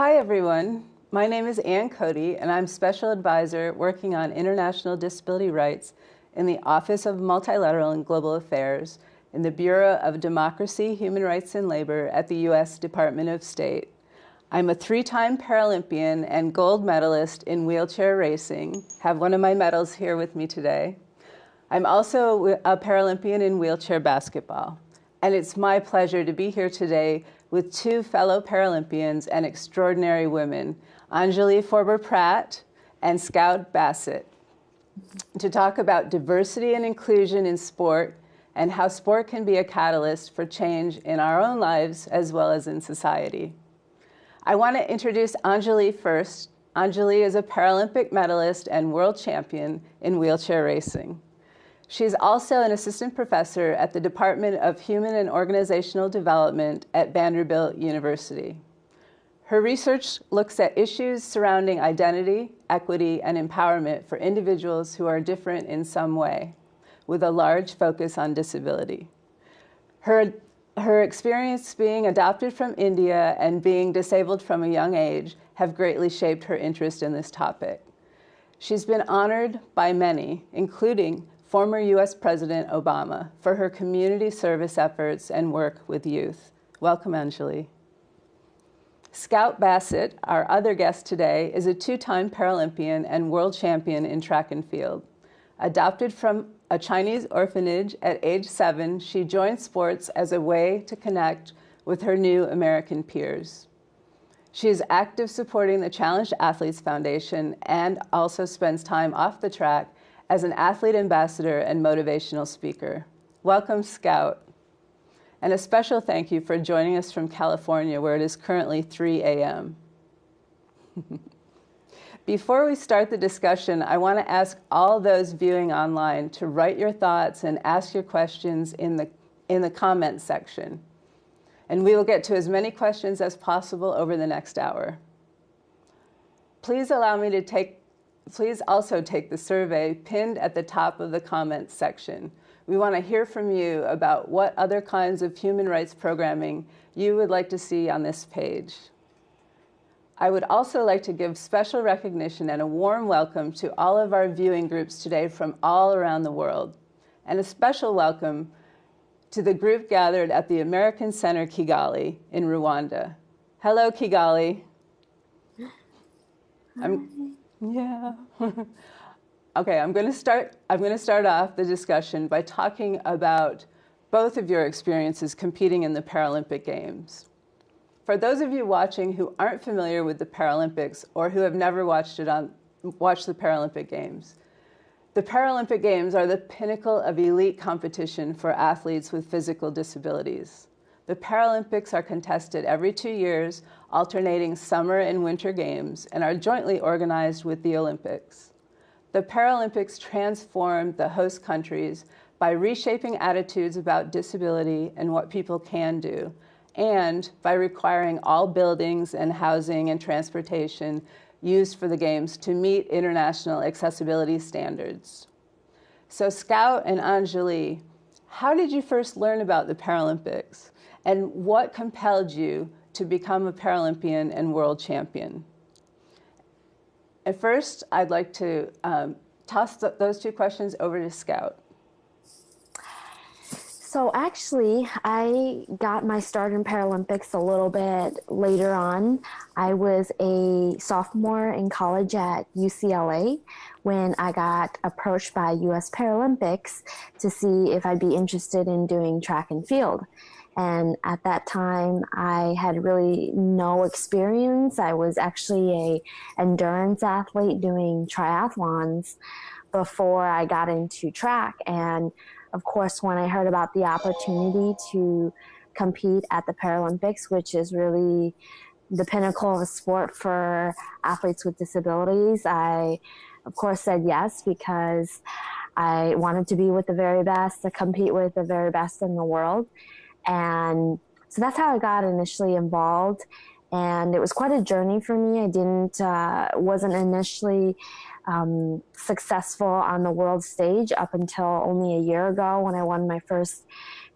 Hi, everyone. My name is Ann Cody, and I'm Special Advisor working on international disability rights in the Office of Multilateral and Global Affairs in the Bureau of Democracy, Human Rights, and Labor at the U.S. Department of State. I'm a three-time Paralympian and gold medalist in wheelchair racing, have one of my medals here with me today. I'm also a Paralympian in wheelchair basketball. And it's my pleasure to be here today with two fellow Paralympians and extraordinary women, Anjali Forber-Pratt and Scout Bassett, to talk about diversity and inclusion in sport and how sport can be a catalyst for change in our own lives as well as in society. I want to introduce Anjali first. Anjali is a Paralympic medalist and world champion in wheelchair racing. She is also an assistant professor at the Department of Human and Organizational Development at Vanderbilt University. Her research looks at issues surrounding identity, equity, and empowerment for individuals who are different in some way, with a large focus on disability. Her her experience being adopted from India and being disabled from a young age have greatly shaped her interest in this topic. She's been honored by many, including former U.S. President Obama, for her community service efforts and work with youth. Welcome, Anjali. Scout Bassett, our other guest today, is a two-time Paralympian and world champion in track and field. Adopted from a Chinese orphanage at age seven, she joined sports as a way to connect with her new American peers. She is active supporting the Challenged Athletes Foundation and also spends time off the track as an athlete ambassador and motivational speaker. Welcome, Scout. And a special thank you for joining us from California, where it is currently 3 a.m. Before we start the discussion, I want to ask all those viewing online to write your thoughts and ask your questions in the, in the comments section. And we will get to as many questions as possible over the next hour. Please allow me to take, please also take the survey pinned at the top of the comments section. We want to hear from you about what other kinds of human rights programming you would like to see on this page. I would also like to give special recognition and a warm welcome to all of our viewing groups today from all around the world, and a special welcome to the group gathered at the American Center Kigali in Rwanda. Hello, Kigali. I'm, yeah. okay, I'm going to start. I'm going to start off the discussion by talking about both of your experiences competing in the Paralympic Games. For those of you watching who aren't familiar with the Paralympics or who have never watched it on watched the Paralympic Games, the Paralympic Games are the pinnacle of elite competition for athletes with physical disabilities. The Paralympics are contested every two years, alternating summer and winter games, and are jointly organized with the Olympics. The Paralympics transformed the host countries by reshaping attitudes about disability and what people can do, and by requiring all buildings and housing and transportation used for the games to meet international accessibility standards. So Scout and Anjali, how did you first learn about the Paralympics and what compelled you to become a Paralympian and world champion? At first, I'd like to um, toss th those two questions over to Scout. So actually, I got my start in Paralympics a little bit later on. I was a sophomore in college at UCLA when I got approached by US Paralympics to see if I'd be interested in doing track and field. And at that time, I had really no experience. I was actually a endurance athlete doing triathlons before I got into track. And of course, when I heard about the opportunity to compete at the Paralympics, which is really the pinnacle of a sport for athletes with disabilities, I, of course, said yes because I wanted to be with the very best, to compete with the very best in the world. And so that's how I got initially involved. And it was quite a journey for me. I didn't, uh, wasn't initially um, successful on the world stage up until only a year ago when I won my first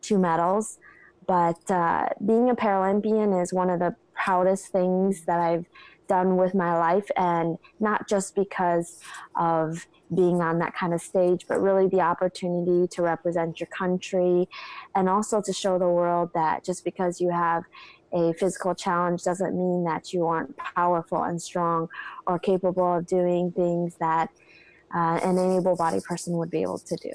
two medals. But uh, being a Paralympian is one of the proudest things that I've done with my life and not just because of being on that kind of stage but really the opportunity to represent your country and also to show the world that just because you have a physical challenge doesn't mean that you aren't powerful and strong or capable of doing things that uh, an able-bodied person would be able to do.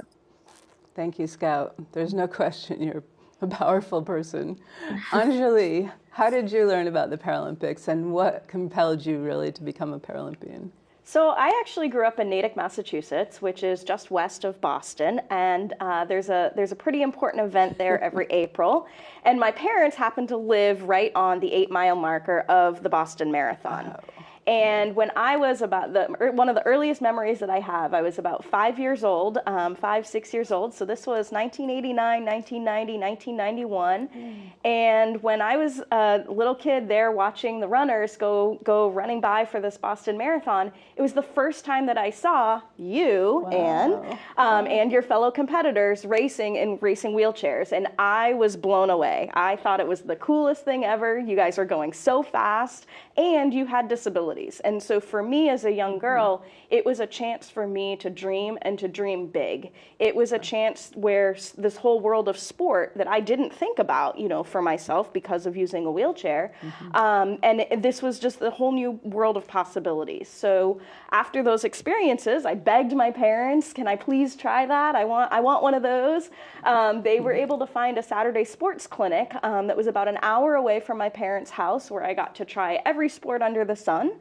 Thank you, Scout. There's no question you're a powerful person. Anjali, how did you learn about the Paralympics and what compelled you really to become a Paralympian? So I actually grew up in Natick, Massachusetts, which is just west of Boston, and uh, there's a there's a pretty important event there every April. And my parents happen to live right on the eight mile marker of the Boston Marathon. Oh. And when I was about the er, one of the earliest memories that I have, I was about five years old, um, five six years old. So this was 1989, 1990, 1991. Mm. And when I was a little kid there watching the runners go go running by for this Boston Marathon, it was the first time that I saw you wow. and um, and your fellow competitors racing in racing wheelchairs, and I was blown away. I thought it was the coolest thing ever. You guys are going so fast, and you had disabilities. And so for me as a young mm-hmm. girl, it was a chance for me to dream and to dream big. It was a chance where this whole world of sport that I didn't think about, you know, for myself because of using a wheelchair. Mm-hmm. Um, and it, this was just a whole new world of possibilities. So after those experiences, I begged my parents, can I please try that? I want, I want one of those. Um, they were mm-hmm. able to find a Saturday sports clinic um, that was about an hour away from my parents' house where I got to try every sport under the sun.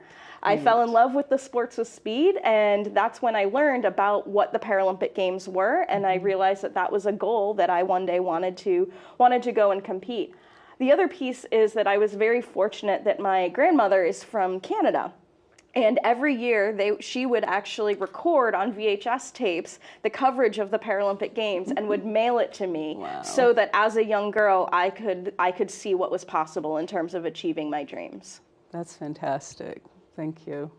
I mm. fell in love with the sports with speed, and that's when I learned about what the Paralympic Games were, and I mm-hmm. realized that that was a goal that I one day wanted to wanted to go and compete. The other piece is that I was very fortunate that my grandmother is from Canada. And every year, they, she would actually record on VHS tapes the coverage of the Paralympic Games and would mail it to me, wow. so that as a young girl, I could I could see what was possible in terms of achieving my dreams. That's fantastic. Thank you.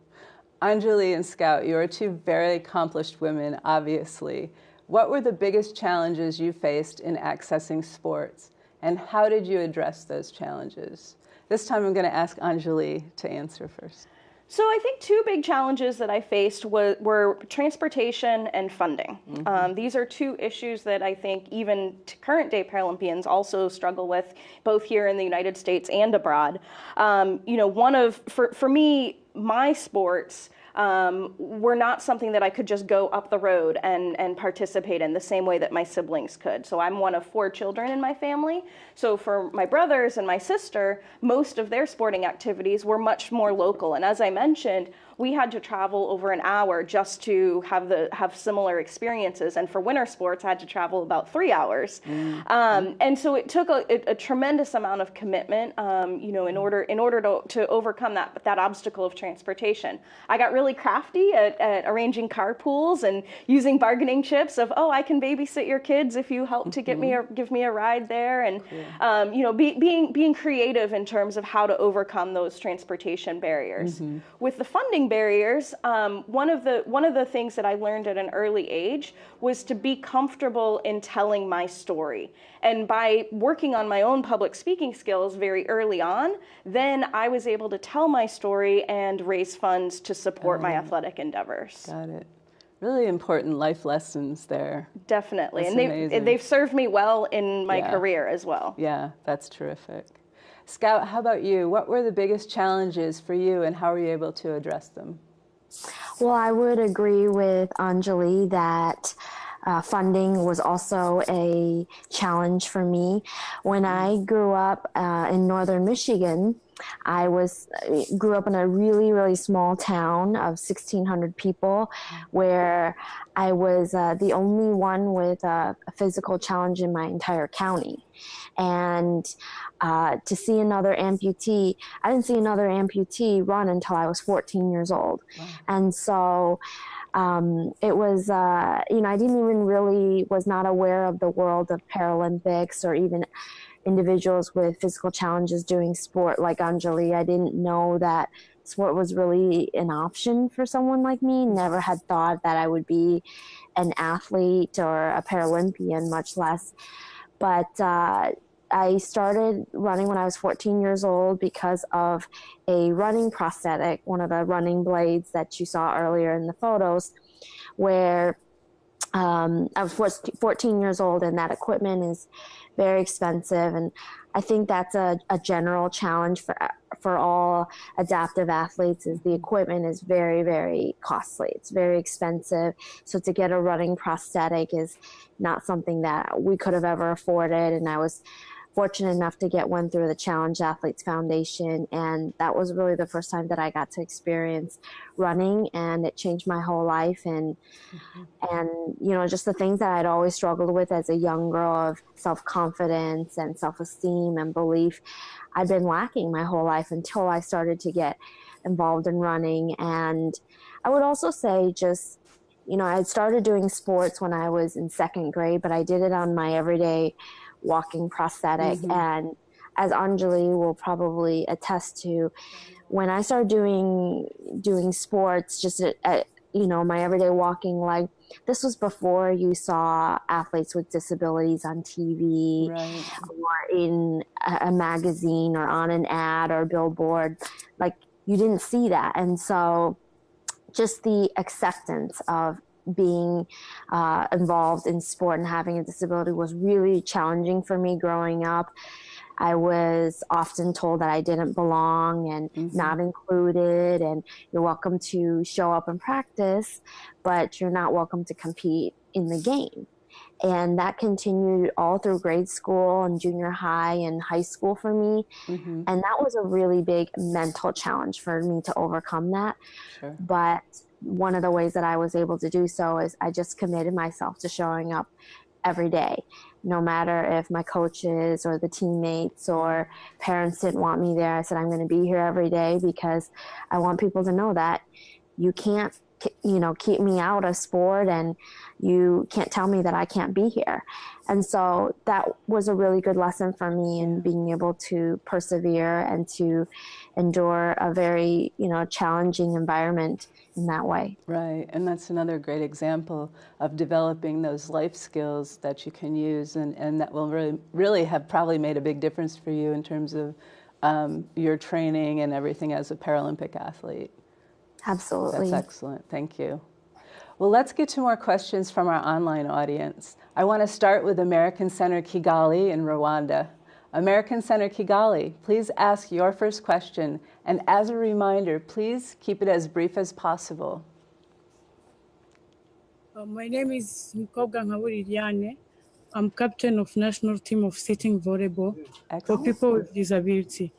Anjali and Scout, you are two very accomplished women, obviously. What were the biggest challenges you faced in accessing sports, and how did you address those challenges? This time I'm going to ask Anjali to answer first. So I think two big challenges that I faced were, were transportation and funding. Mm-hmm. Um, these are two issues that I think even current day Paralympians also struggle with, both here in the United States and abroad. Um, you know, one of for for me, my sports um, were not something that I could just go up the road and, and participate in the same way that my siblings could. So I'm one of four children in my family. So for my brothers and my sister, most of their sporting activities were much more local. And as I mentioned, we had to travel over an hour just to have the have similar experiences. And for winter sports, I had to travel about three hours. Mm-hmm. Um, and so it took a, a, a tremendous amount of commitment, um, you know, in order in order to, to overcome that that obstacle of transportation. I got really crafty at, at arranging carpools and using bargaining chips of oh I can babysit your kids if you help to get me mm-hmm. a, give me a ride there and cool. um, you know be, being being creative in terms of how to overcome those transportation barriers. Mm-hmm. With the funding barriers, um, one of the one of the things that I learned at an early age was to be comfortable in telling my story. And by working on my own public speaking skills very early on, then I was able to tell my story and raise funds to support my athletic endeavors. Got it really important life lessons there. Definitely. That's and they've, they've served me well in my yeah. career as well. Yeah, that's terrific. Scout, how about you? What were the biggest challenges for you and how were you able to address them? Well, I would agree with Anjali that uh, funding was also a challenge for me. When I grew up uh, in northern Michigan, I was grew up in a really really small town of 1600 people where I was uh, the only one with a, a, physical challenge in my entire county and uh, to see another amputee I didn't see another amputee run until I was 14 years old wow. and so um, it was uh, you know I didn't even really was not aware of the world of Paralympics or even individuals with physical challenges doing sport like Anjali. I didn't know that sport was really an option for someone like me. Never had thought that I would be an athlete or a Paralympian, much less. But uh, I started running when I was 14 years old because of a running prosthetic, one of the running blades that you saw earlier in the photos, where um, I was 14 years old and that equipment is very expensive. And I think that's a, a general challenge for for all adaptive athletes is the equipment is very very costly it's very expensive so to get a running prosthetic is not something that we could have ever afforded and i was fortunate enough to get one through the Challenged Athletes Foundation. And that was really the first time that I got to experience running and it changed my whole life. And, mm-hmm. and, you know, just the things that I'd always struggled with as a young girl of self confidence and self esteem and belief, I'd been lacking my whole life until I started to get involved in running. And I would also say just, you know, I started doing sports when I was in second grade, but I did it on my everyday walking prosthetic. Mm-hmm. And as Anjali will probably attest to, when I started doing doing sports, just at, at you know my everyday walking, like this was before you saw athletes with disabilities on TV right. or in a, a magazine or on an ad or billboard. Like you didn't see that, and so just the acceptance of being uh, involved in sport and having a disability was really challenging for me growing up. I was often told that I didn't belong and mm-hmm. not included, and you're welcome to show up and practice, but you're not welcome to compete in the game. And that continued all through grade school and junior high and high school for me. Mm-hmm. And that was a really big mental challenge for me to overcome that. Sure. But one of the ways that I was able to do so is I just committed myself to showing up every day, no matter if my coaches or the teammates or parents didn't want me there. I said, I'm going to be here every day because I want people to know that you can't you know keep me out of sport and you can't tell me that I can't be here. And so that was a really good lesson for me in being able to persevere and to endure a very, you know, challenging environment in that way. Right. And that's another great example of developing those life skills that you can use and, and that will really really have probably made a big difference for you in terms of um, your training and everything as a Paralympic athlete. Absolutely. That's excellent. Thank you. Well, let's get to more questions from our online audience. I want to start with American Center Kigali in Rwanda. American Center Kigali, please ask your first question. And as a reminder, please keep it as brief as possible. Uh, my name is Mkoga Ngaburi I'm captain of national team of sitting volleyball Excellent. for people with disability.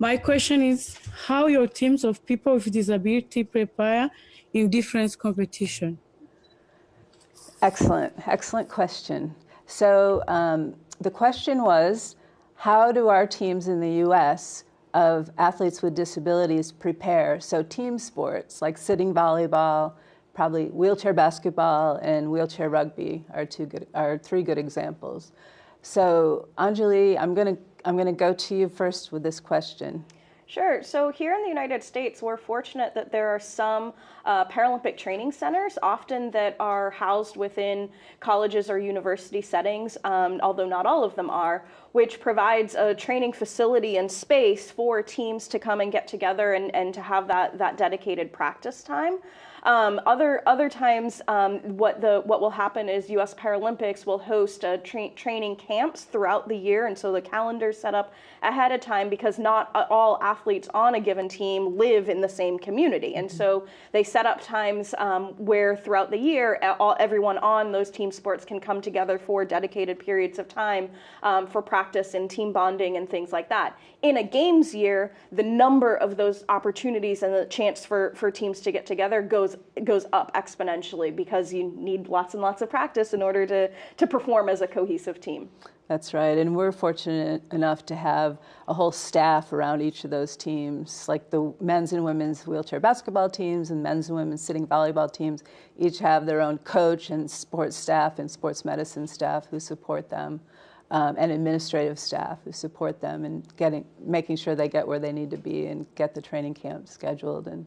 My question is how your teams of people with disability prepare in different competition. Excellent, excellent question. So um, the question was, how do our teams in the U.S. of athletes with disabilities prepare? So team sports like sitting volleyball, probably wheelchair basketball, and wheelchair rugby are two good, are three good examples. So Anjali, I'm going to I'm going to go to you first with this question. Sure. So here in the United States, we're fortunate that there are some uh, Paralympic training centers, often that are housed within colleges or university settings, um, although not all of them are, which provides a training facility and space for teams to come and get together and, and to have that, that dedicated practice time. Um, other other times, um, what the what will happen is U.S. Paralympics will host uh, tra- training camps throughout the year, and so the calendar set up ahead of time because not all athletes on a given team live in the same community, and so they set up times um, where throughout the year, all, everyone on those team sports can come together for dedicated periods of time um, for practice and team bonding and things like that. In a games year, the number of those opportunities and the chance for for teams to get together goes goes goes up exponentially because you need lots and lots of practice in order to to perform as a cohesive team. That's right, and we're fortunate enough to have a whole staff around each of those teams, like the men's and women's wheelchair basketball teams and men's and women's sitting volleyball teams. Each have their own coach and sports staff and sports medicine staff who support them, um, and administrative staff who support them and getting, making sure they get where they need to be and get the training camp scheduled and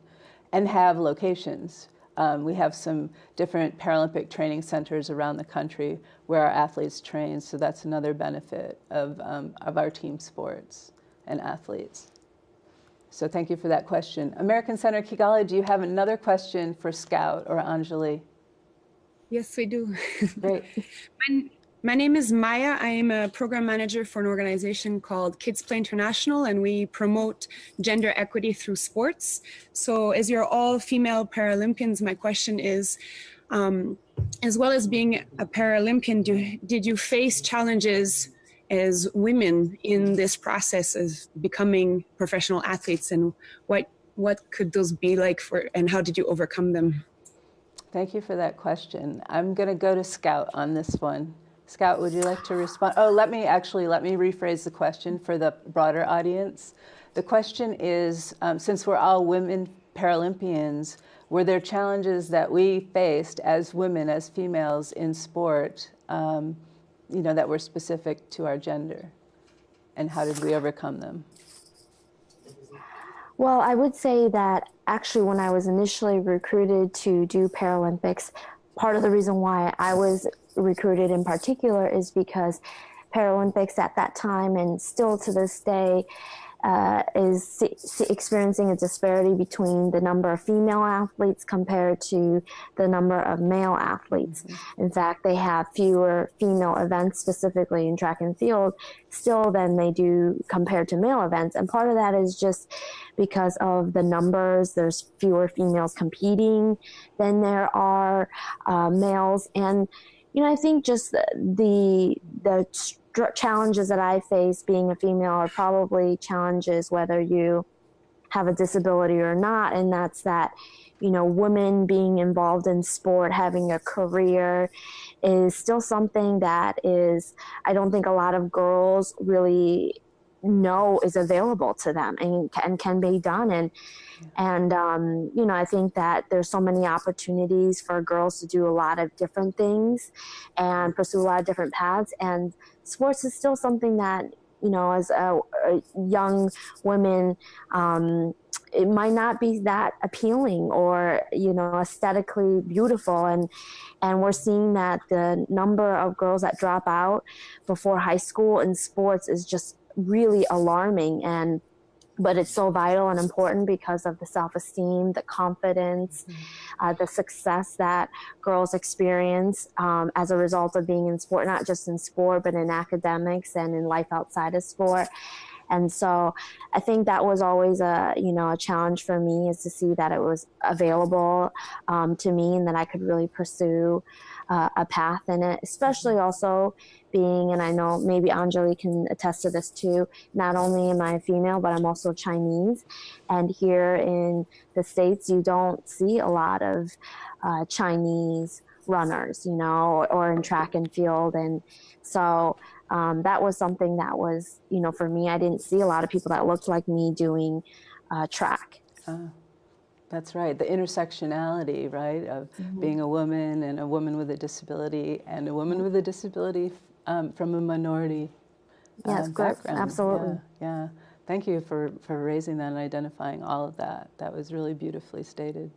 and have locations. Um, we have some different Paralympic training centers around the country where our athletes train. So that's another benefit of, um, of our team sports and athletes. So thank you for that question. American Center Kigali, do you have another question for Scout or Anjali? Yes, we do. Great. My name is Maya. I am a program manager for an organization called Kids Play International, and we promote gender equity through sports. So, as you're all female Paralympians, my question is um, as well as being a Paralympian, do, did you face challenges as women in this process of becoming professional athletes, and what what could those be like for, and how did you overcome them? Thank you for that question. I'm going to go to Scout on this one. Scout, would you like to respond? Oh, let me actually, let me rephrase the question for the broader audience. The question is, um, since we're all women Paralympians, were there challenges that we faced as women, as females in sport, um, you know, that were specific to our gender? And how did we overcome them? Well, I would say that actually when I was initially recruited to do Paralympics, part of the reason why I was recruited in particular is because Paralympics at that time and still to this day uh, is experiencing a disparity between the number of female athletes compared to the number of male athletes. Mm-hmm. In fact, they have fewer female events specifically in track and field still than they do compared to male events. And part of that is just because of the numbers. There's fewer females competing than there are uh, males. And you know, I think just the the, the challenges that I face being a female are probably challenges whether you have a disability or not, and that's that you know, women being involved in sport, having a career is still something that is, I don't think a lot of girls really know is available to them and, and can be done. And, and, um, you know, I think that there's so many opportunities for girls to do a lot of different things and pursue a lot of different paths. And sports is still something that, you know, as a, a young women, um, it might not be that appealing or you know aesthetically beautiful and and we're seeing that the number of girls that drop out before high school in sports is just really alarming and but it's so vital and important because of the self-esteem the confidence mm-hmm. uh, the success that girls experience um, as a result of being in sport not just in sport but in academics and in life outside of sport and so i think that was always a you know a challenge for me is to see that it was available um, to me and that i could really pursue uh, a path in it especially also being, and I know maybe Anjali can attest to this too, not only am I female, but I'm also Chinese. And here in the States, you don't see a lot of uh, Chinese runners, you know, or in track and field. And so um, that was something that was, you know, for me, I didn't see a lot of people that looked like me doing uh, track. Uh, that's right. The intersectionality, right, of mm-hmm. being a woman and a woman with a disability and a woman with a disability um, from a minority yes, um, background. Absolutely. Yeah, yeah. Thank you for, for raising that and identifying all of that. That was really beautifully stated.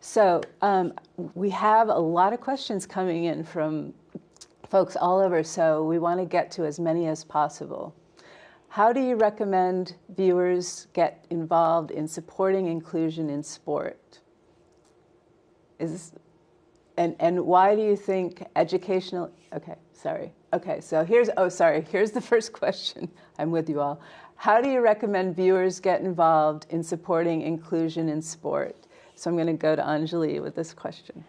So um, we have a lot of questions coming in from folks all over, so we want to get to as many as possible. How do you recommend viewers get involved in supporting inclusion in sport? Is and and why do you think educational okay sorry. Okay so here's oh sorry here's the first question. I'm with you all. How do you recommend viewers get involved in supporting inclusion in sport? So i'm going to go to anjali with this question.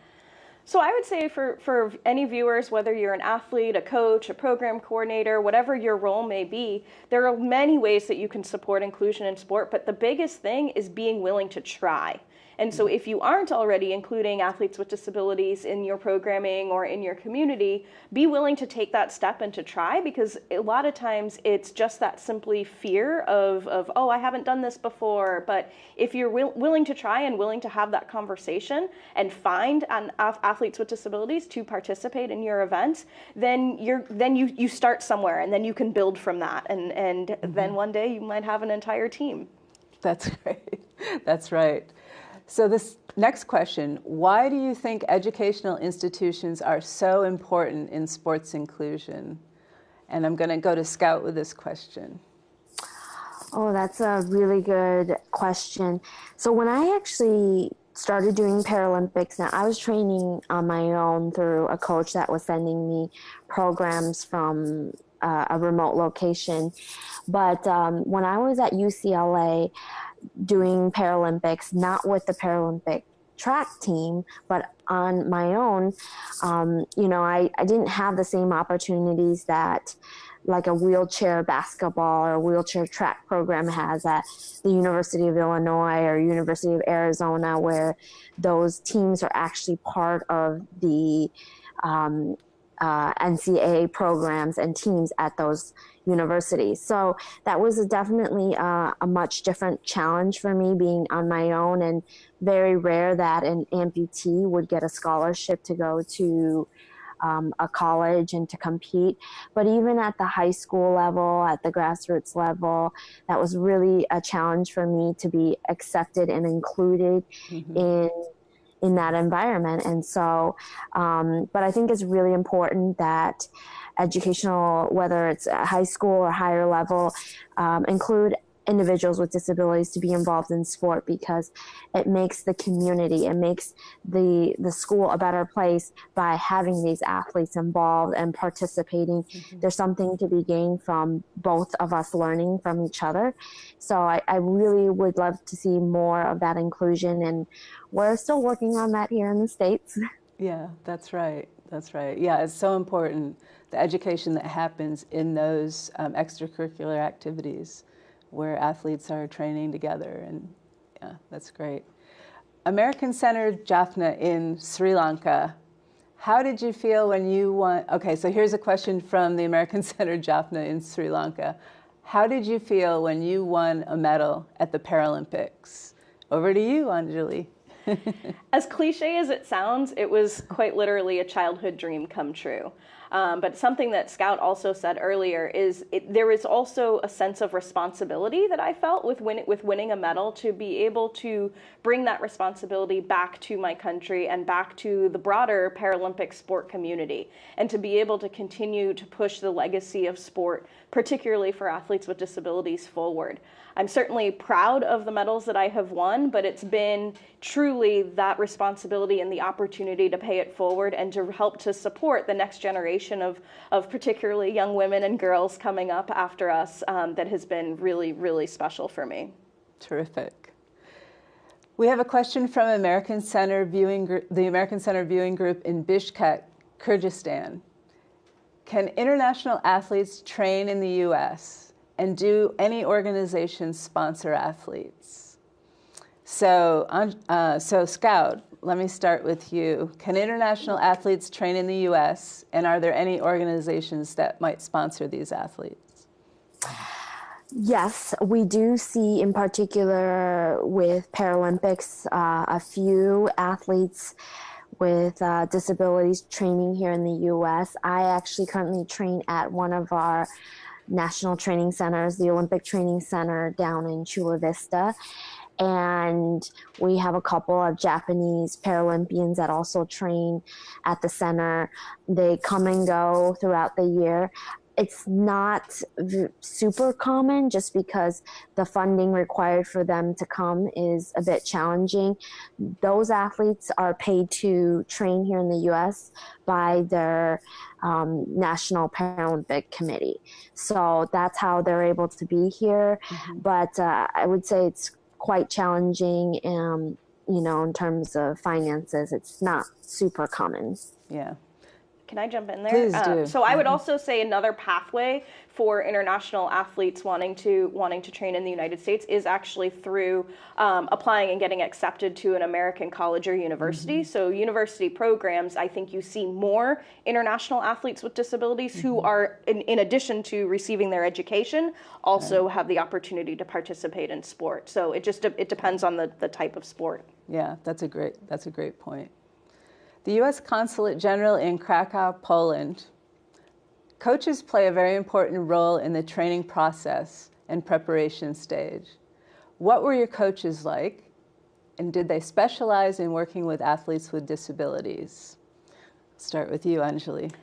So I would say for, for any viewers, whether you're an athlete, a coach, a program coordinator, whatever your role may be, there are many ways that you can support inclusion in sport, but the biggest thing is being willing to try. And so, if you aren't already including athletes with disabilities in your programming or in your community, be willing to take that step and to try because a lot of times it's just that simply fear of, of oh, I haven't done this before. But if you're will, willing to try and willing to have that conversation and find an, athletes with disabilities to participate in your events, then you're then you you start somewhere and then you can build from that, and and mm-hmm. then one day you might have an entire team. That's great. That's right. So this next question, why do you think educational institutions are so important in sports inclusion? And I'm going to go to Scout with this question. Oh, that's a really good question. So when I actually started doing Paralympics, now I was training on my own through a coach that was sending me programs from uh, a remote location. But um, when I was at UCLA, doing Paralympics, not with the Paralympic track team, but on my own, um, you know, I, I didn't have the same opportunities that like a wheelchair basketball or wheelchair track program has at the University of Illinois or University of Arizona, where those teams are actually part of the um, uh, NCAA programs and teams at those universities. So that was a definitely uh, a much different challenge for me being on my own and very rare that an amputee would get a scholarship to go to um, a college and to compete. But even at the high school level, at the grassroots level, that was really a challenge for me to be accepted and included mm-hmm. in in that environment. And so, um, but I think it's really important that educational, whether it's high school or higher level, um, include individuals with disabilities to be involved in sport because it makes the community it makes the the school a better place by having these athletes involved and participating. Mm-hmm. there's something to be gained from both of us learning from each other. So I, I really would love to see more of that inclusion and we're still working on that here in the states. Yeah that's right. That's right. Yeah it's so important the education that happens in those um, extracurricular activities where athletes are training together. And yeah, that's great. American Center Jaffna in Sri Lanka. How did you feel when you won? Okay, so here's a question from the American Center Jaffna in Sri Lanka. How did you feel when you won a medal at the Paralympics? Over to you, Anjali. As cliche as it sounds, it was quite literally a childhood dream come true. Um, but something that Scout also said earlier is it, there is also a sense of responsibility that I felt with win, with winning a medal to be able to bring that responsibility back to my country and back to the broader Paralympic sport community, and to be able to continue to push the legacy of sport, particularly for athletes with disabilities, forward. I'm certainly proud of the medals that I have won, but it's been truly that responsibility and the opportunity to pay it forward and to help to support the next generation of, of particularly young women and girls coming up after us um, that has been really, really special for me. Terrific. We have a question from American Center Viewing the American Center Viewing Group in Bishkek, Kyrgyzstan. Can international athletes train in the U.S.? and do any organizations sponsor athletes? So, uh, so Scout, let me start with you. Can international athletes train in the U.S., and are there any organizations that might sponsor these athletes? Yes, we do see, in particular with Paralympics, uh, a few athletes with uh, disabilities training here in the U.S. I actually currently train at one of our national training centers, the Olympic Training Center down in Chula Vista. And we have a couple of Japanese Paralympians that also train at the center. They come and go throughout the year it's not super common just because the funding required for them to come is a bit challenging. Those athletes are paid to train here in the US by their um, National Paralympic Committee. So that's how they're able to be here. Mm-hmm. But uh, I would say it's quite challenging, um, you know, in terms of finances. It's not super common. Yeah. Can I jump in there? Please do. Um, so I would mm-hmm. also say another pathway for international athletes wanting to wanting to train in the United States is actually through um, applying and getting accepted to an American college or university. Mm-hmm. So university programs, I think you see more international athletes with disabilities mm-hmm. who are, in, in, addition to receiving their education, also have the opportunity to participate in sport. So it just it depends on the, the type of sport. Yeah, that's a great that's a great point. The U.S. Consulate General in Krakow, Poland. Coaches play a very important role in the training process and preparation stage. What were your coaches like? and did they specialize in working with athletes with disabilities? Start with you, Anjali.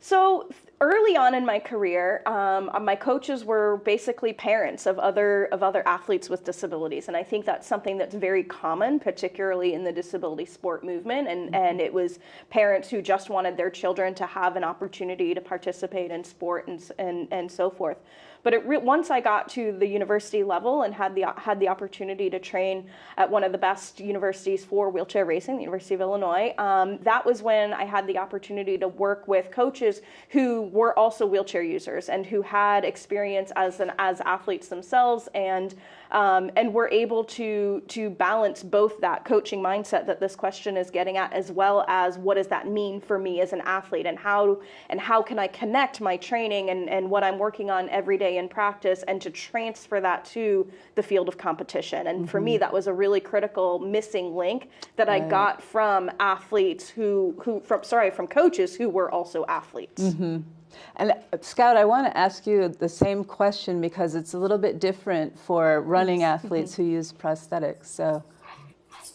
So early on in my career, um, uh, my coaches were basically parents of other of other athletes with disabilities, and I think that's something that's very common, particularly in the disability sport movement. And mm-hmm. and it was parents who just wanted their children to have an opportunity to participate in sport and and and so forth. But once I got to the university level and had the had the opportunity to train at one of the best universities for wheelchair racing, the University of Illinois, um, that was when I had the opportunity to work with coaches who were also wheelchair users and who had experience as an as athletes themselves and um, and we're able to to balance both that coaching mindset that this question is getting at as well as what does that mean for me as an athlete and how and how can I connect my training and, and what I'm working on every day in practice and to transfer that to the field of competition and mm-hmm. for me mm-hmm. that was a really critical missing link that right. I got from athletes who who from sorry from coaches who were also athletes. Mm-hmm. And uh, Scout, I want to ask you the same question because it's a little bit different for running athletes who use prosthetics. So.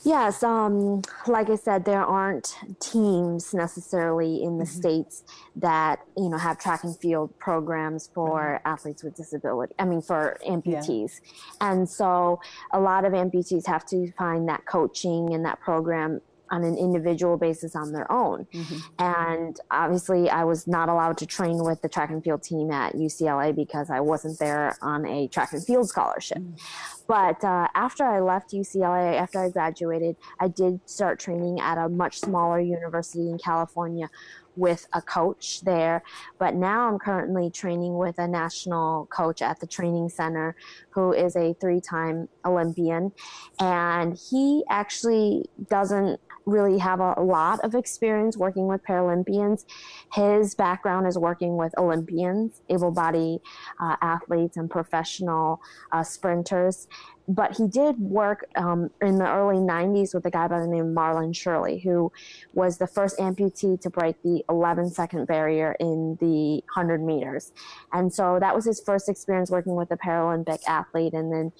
Yes, um, like I said, there aren't teams necessarily in the mm-hmm. states that you know have track and field programs for mm-hmm. athletes with disability. I mean, for amputees, yeah. and so a lot of amputees have to find that coaching and that program on an individual basis on their own. Mm-hmm. And obviously, I was not allowed to train with the track and field team at UCLA because I wasn't there on a track and field scholarship. Mm-hmm. But uh, after I left UCLA, after I graduated, I did start training at a much smaller university in California with a coach there. But now I'm currently training with a national coach at the training center who is a three time Olympian. And he actually doesn't really have a lot of experience working with Paralympians. His background is working with Olympians, able bodied uh, athletes, and professional uh, sprinters. But he did work um, in the early 90s with a guy by the name of Marlon Shirley, who was the first amputee to break the 11 second barrier in the 100 meters. And so that was his first experience working with a Paralympic athlete. And then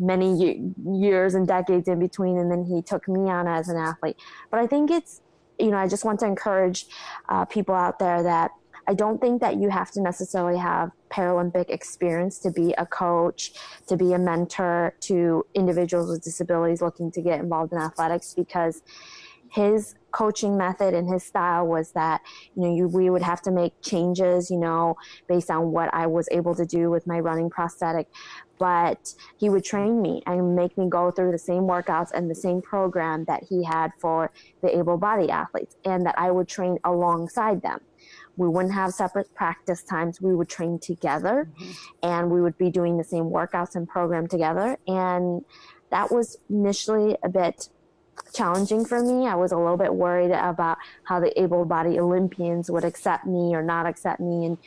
many years and decades in between and then he took me on as an athlete. But i think it's you know i just want to encourage uh, people out there that i don't think that you have to necessarily have paralympic experience to be a coach to be a mentor to individuals with disabilities looking to get involved in athletics because his coaching method and his style was that you know you, we would have to make changes you know based on what i was able to do with my running prosthetic. But he would train me and make me go through the same workouts and the same program that he had for the able-bodied athletes and that i would train alongside them. We wouldn't have separate practice times. We would train together mm-hmm. and we would be doing the same workouts and program together. And that was initially a bit challenging for me. I was a little bit worried about how the able-bodied Olympians would accept me or not accept me, and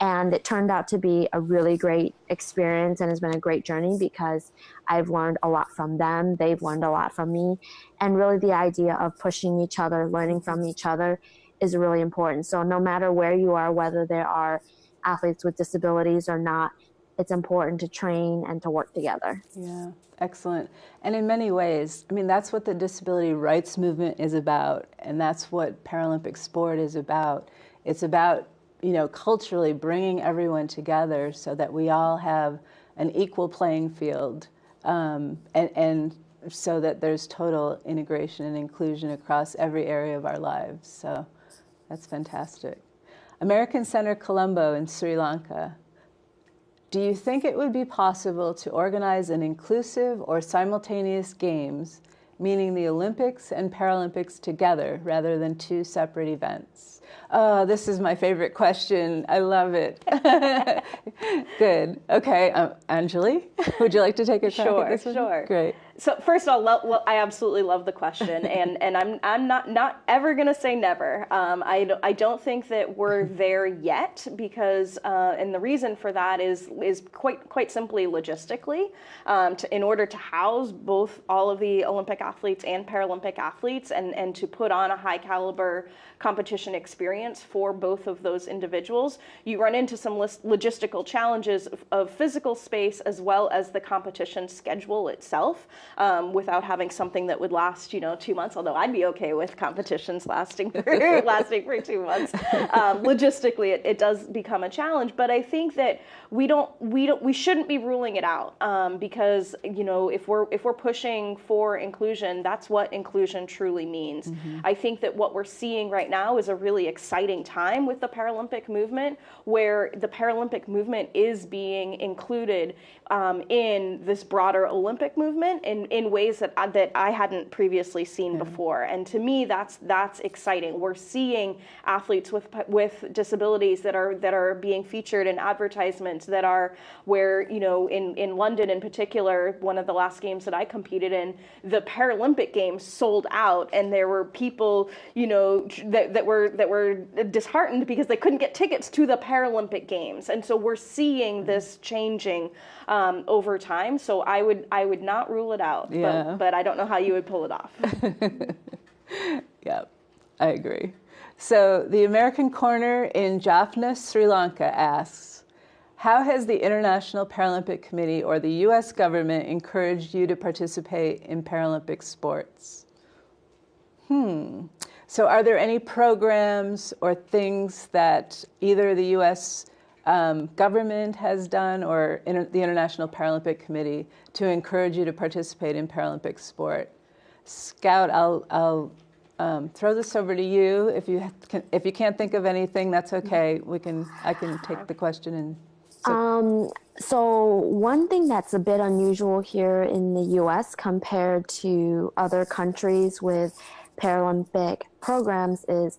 and it turned out to be a really great experience and has been a great journey because I've learned a lot from them. They've learned a lot from me, and really the idea of pushing each other, learning from each other, is really important. So no matter where you are, whether there are athletes with disabilities or not, it's important to train and to work together. Yeah. Excellent. And in many ways, I mean, that's what the disability rights movement is about, and that's what Paralympic sport is about. It's about, you know, culturally bringing everyone together so that we all have an equal playing field, um, and, and so that there's total integration and inclusion across every area of our lives. So that's fantastic. American Center Colombo in Sri Lanka do you think it would be possible to organize an inclusive or simultaneous games, meaning the Olympics and Paralympics together rather than two separate events? Oh, this is my favorite question. I love it. Good. Okay, um, Anjali, would you like to take a crack sure, at this one? Sure. Great so first of all, lo- I absolutely love the question, and, and I'm I'm not not ever gonna say never. Um, I don't, I don't think that we're there yet because uh, and the reason for that is is quite quite simply logistically. Um, to, in order to house both all of the Olympic athletes and Paralympic athletes, and and to put on a high caliber competition experience for both of those individuals, you run into some logistical challenges of, of physical space as well as the competition schedule itself. um, without having something that would last, you know, two months. Although I'd be okay with competitions lasting for lasting for two months. Um, logistically, it, it, does become a challenge. But I think that we don't we don't we shouldn't be ruling it out um, because you know if we're if we're pushing for inclusion, that's what inclusion truly means. Mm-hmm. I think that what we're seeing right now is a really exciting time with the Paralympic movement, where the Paralympic movement is being included um, in this broader Olympic movement in, in ways that I, that I hadn't previously seen mm-hmm. before. And to me, that's that's exciting. We're seeing athletes with with disabilities that are that are being featured in advertisements that are where you know in in London in particular, one of the last games that I competed in, the Paralympic Games sold out, and there were people you know that, that were that were disheartened because they couldn't get tickets to the Paralympic Games. And so we're seeing mm-hmm. this changing um, over time. So I would I would not rule it out. Yeah. But, but I don't know how you would pull it off. yeah, I agree. So the American Corner in Jaffna, Sri Lanka asks, how has the International Paralympic Committee or the U.S. government encouraged you to participate in Paralympic sports? Hmm. So, are there any programs or things that either the U.S um, government has done or inter the International Paralympic Committee to encourage you to participate in Paralympic sport. Scout, I'll, I'll um, throw this over to you. If you can, if you can't think of anything, that's okay. We can I can take the question and. Um, so one thing that's a bit unusual here in the U.S. compared to other countries with Paralympic programs is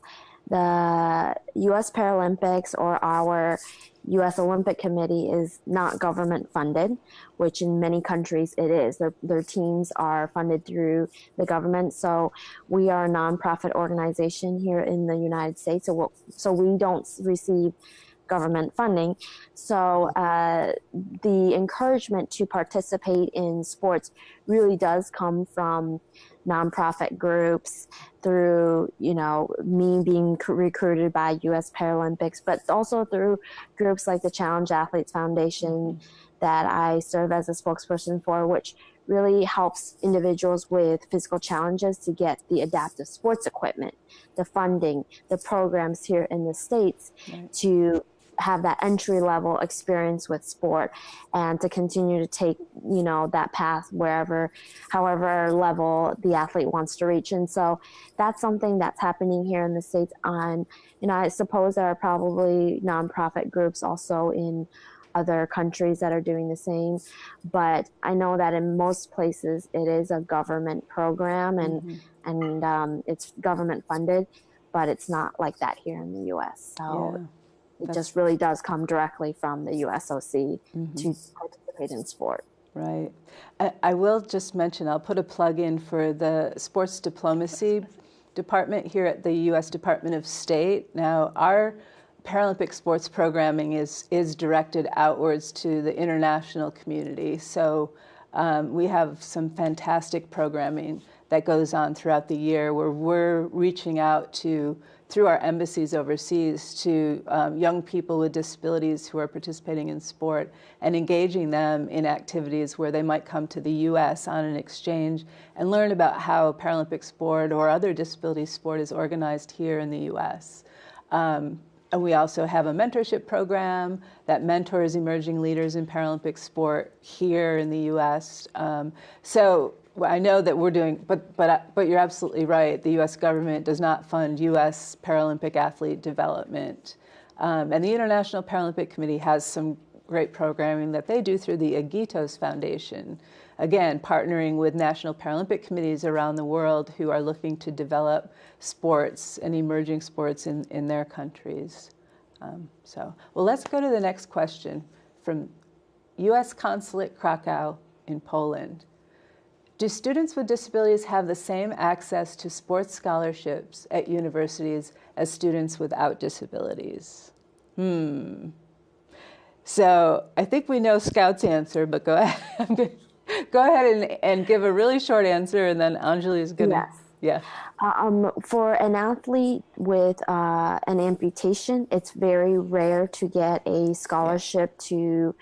the U.S. Paralympics or our U.S. Olympic Committee is not government funded, which in many countries it is. Their, their teams are funded through the government. So we are a nonprofit organization here in the United States. So, we'll, so we don't receive government funding. So uh, the encouragement to participate in sports really does come from nonprofit groups through you know me being recruited by US Paralympics but also through groups like the Challenged Athletes Foundation that I serve as a spokesperson for which really helps individuals with physical challenges to get the adaptive sports equipment the funding the programs here in the states right. to have that entry level experience with sport and to continue to take you know that path wherever however level the athlete wants to reach. And so that's something that's happening here in the states. On you know i suppose there are probably nonprofit groups also in other countries that are doing the same but i know that in most places it is a government program and mm-hmm. and um, it's government funded but it's not like that here in the us so yeah it That's just really does come directly from the USOC mm-hmm. to participate in sport. Right. I, I, will just mention, I'll put a plug in for the sports diplomacy department here at the U.S. Department of State. Now, our Paralympic sports programming is, is directed outwards to the international community. So um, we have some fantastic programming that goes on throughout the year where we're reaching out to through our embassies overseas to um, young people with disabilities who are participating in sport and engaging them in activities where they might come to the U.S. on an exchange and learn about how Paralympic sport or other disability sport is organized here in the U.S. Um, and we also have a mentorship program that mentors emerging leaders in Paralympic sport here in the U.S. Um, so I know that we're doing, but but but you're absolutely right. The U.S. government does not fund U.S. Paralympic athlete development, um, and the International Paralympic Committee has some great programming that they do through the Agitos Foundation. Again, partnering with national Paralympic committees around the world who are looking to develop sports and emerging sports in, in their countries. Um, so, well, let's go to the next question from U.S. Consulate Krakow in Poland. Do students with disabilities have the same access to sports scholarships at universities as students without disabilities? Hmm. So I think we know Scout's answer, but go ahead. go ahead and, and give a really short answer, and then Anjali is going to. Yes. Yeah. Um, for an athlete with uh, an amputation, it's very rare to get a scholarship to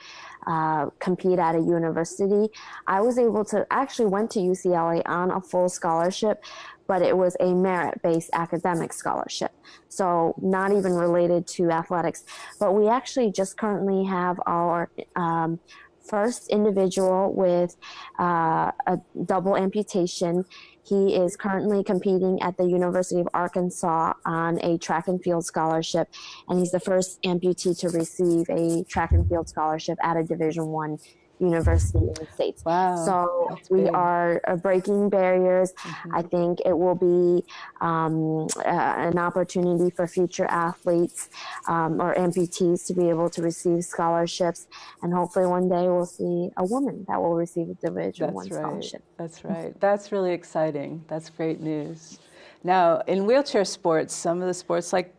uh, compete at a university. I was able to actually went to UCLA on a full scholarship, but it was a merit-based academic scholarship, so not even related to athletics. But we actually just currently have our um, first individual with uh, a double amputation. He is currently competing at the University of Arkansas on a track and field scholarship, and he's the first amputee to receive a track and field scholarship at a Division One university in the states. Wow, so we big. are breaking barriers. I think it will be um, uh, an opportunity for future athletes um, or amputees to be able to receive scholarships, and hopefully one day we'll see a woman that will receive a Division That's One right. scholarship. That's right. That's really exciting. That's great news. Now, in wheelchair sports, some of the sports like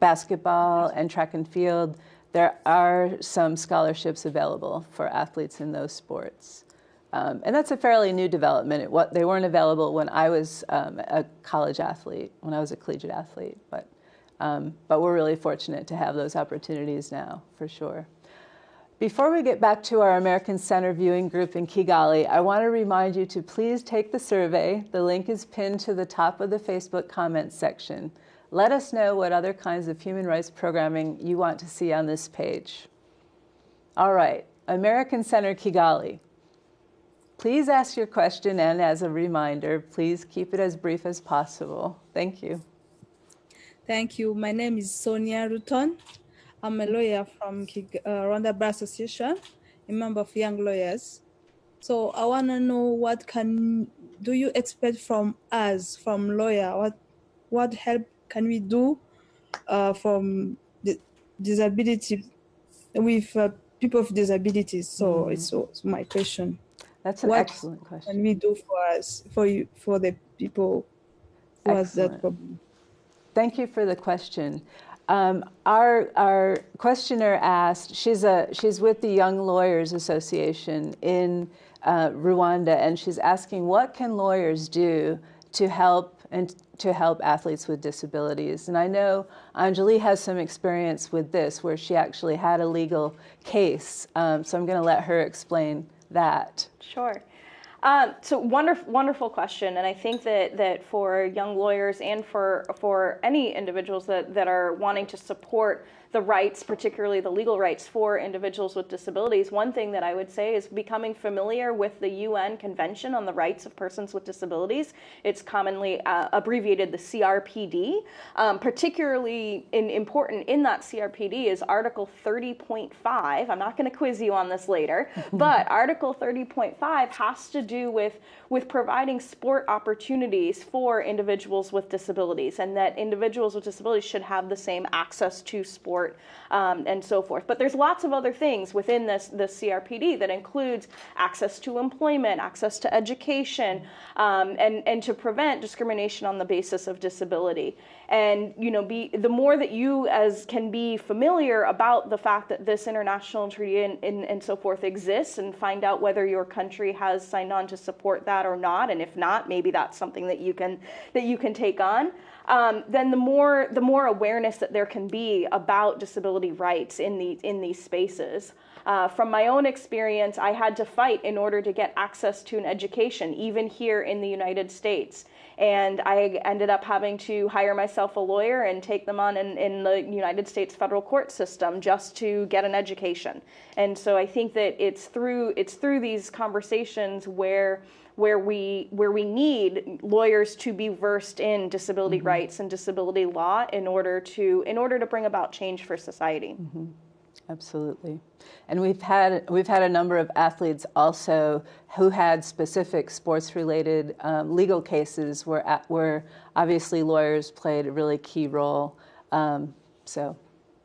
basketball and track and field, there are some scholarships available for athletes in those sports. Um, and that's a fairly new development. It, what, they weren't available when I was um, a college athlete, when I was a collegiate athlete. But, um, but we're really fortunate to have those opportunities now, for sure. Before we get back to our American Center viewing group in Kigali, I want to remind you to please take the survey. The link is pinned to the top of the Facebook comments section. Let us know what other kinds of human rights programming you want to see on this page. All right, American Center Kigali. Please ask your question, and as a reminder, please keep it as brief as possible. Thank you. Thank you. My name is Sonia Ruton. I'm a lawyer from Kig- uh, Rwanda Bar Association, a member of Young Lawyers. So I want to know what can do you expect from us, from lawyer? What what help can we do uh, from the disability with uh, people with disabilities? So it's, it's my question. That's an What excellent question. Can we do for us, for you, for the people who has that problem? Thank you for the question. Um, our, our questioner asked, she's, a, she's with the Young Lawyers Association in uh, Rwanda, and she's asking what can lawyers do to help and to help athletes with disabilities. And I know Anjali has some experience with this, where she actually had a legal case. Um, so I'm going to let her explain that. Sure. Um, so wonderful, wonderful question, and I think that that for young lawyers and for for any individuals that that are wanting to support the rights, particularly the legal rights for individuals with disabilities, one thing that I would say is becoming familiar with the UN Convention on the Rights of Persons with Disabilities. It's commonly uh, abbreviated the CRPD. Um, particularly in, important in that CRPD is Article 30.5. I'm not going to quiz you on this later, but Article 30.5 has to do with with providing sport opportunities for individuals with disabilities, and that individuals with disabilities should have the same access to sport um, and so forth. But there's lots of other things within this this CRPD that includes access to employment, access to education, um, and and to prevent discrimination on the basis of disability. And you know, be the more that you as can be familiar about the fact that this international treaty and, and, and so forth exists, and find out whether your country has signed on to support that or not, and if not, maybe that's something that you can that you can take on. Um, then the more the more awareness that there can be about disability rights in the in these spaces. Uh, from my own experience, I had to fight in order to get access to an education, even here in the United States. And I ended up having to hire myself a lawyer and take them on in, in the United States federal court system just to get an education. And so I think that it's through it's through these conversations where where we where we need lawyers to be versed in disability rights and disability law in order to in order to bring about change for society. Absolutely. And we've had we've had a number of athletes also who had specific sports related um, legal cases where at, where obviously lawyers played a really key role. Um, so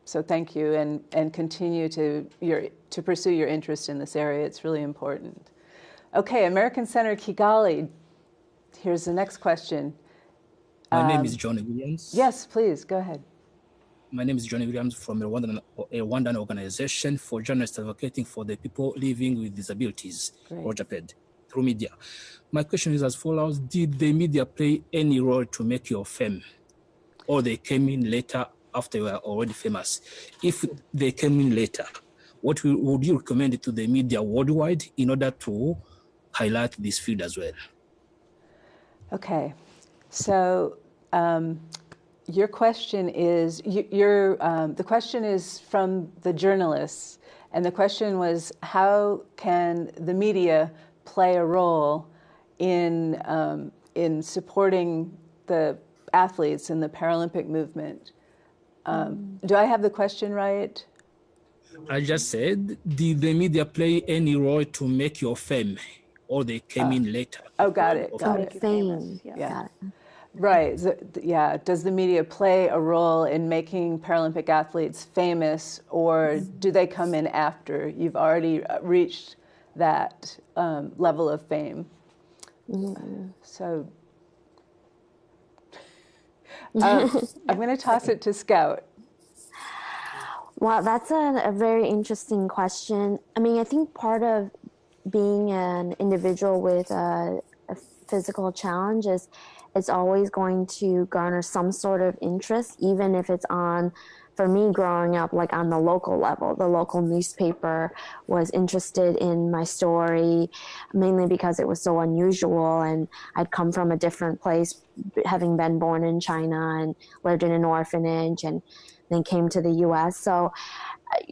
so thank you and and continue to your to pursue your interest in this area. It's really important. Okay, American Center Kigali. Here's the next question. My name is um, John Williams. Yes, please go ahead. My name is John Williams from a Rwandan, a Rwandan organization for journalists advocating for the people living with disabilities, Great. ROJAPED, through media. My question is as follows: Did the media play any role to make you fame, or they came in later after you were already famous? If they came in later, what would you recommend to the media worldwide in order to highlight this field as well? Okay, so um, your question is you, your um, the question is from the journalists, and the question was how can the media play a role in um, in supporting the athletes in the Paralympic movement? Um, do I have the question right? I just said, did the media play any role to make your fame, or they came in later? Oh, got it. Got it. Fame. Yeah. Yeah. Got it. Right. So, yeah. Does the media play a role in making Paralympic athletes famous, or do they come in after you've already uh, reached that um, level of fame? So um, I'm going to toss it to Scout. Wow, that's a, a very interesting question. I mean, I think part of being an individual with a, a physical challenge is it's always going to garner some sort of interest, even if it's on, for me growing up, like on the local level. The local newspaper was interested in my story, mainly because it was so unusual and I'd come from a different place, having been born in China and lived in an orphanage and then came to the US. So